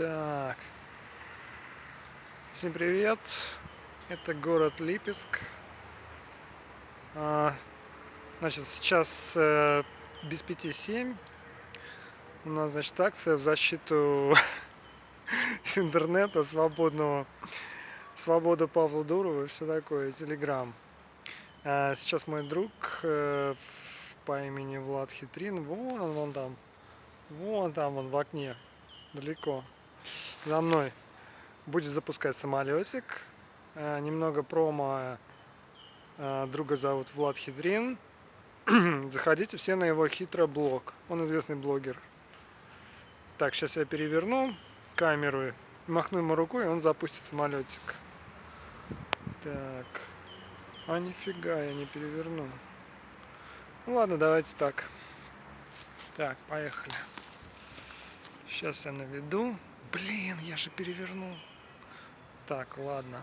Так. Всем привет. Это город Липецк. А, значит, сейчас э, без пяти семь. У нас, значит, акция в защиту интернета свободного. Свобода Павла Дурова и все такое, Телеграм. Сейчас мой друг э, по имени Влад Хитрин, вон он, вон там, вон там он в окне, далеко, за мной будет запускать самолетик. Э, немного промо. Э, друга зовут Влад Хидрин. Заходите все на его хитрый блог. Он известный блогер. Так, сейчас я переверну камеру, махну ему рукой, и он запустит самолетик. Так. А нифига, я не переверну. Ну ладно, давайте так. Так, поехали. Сейчас я наведу. Блин, я же перевернул. Так, ладно.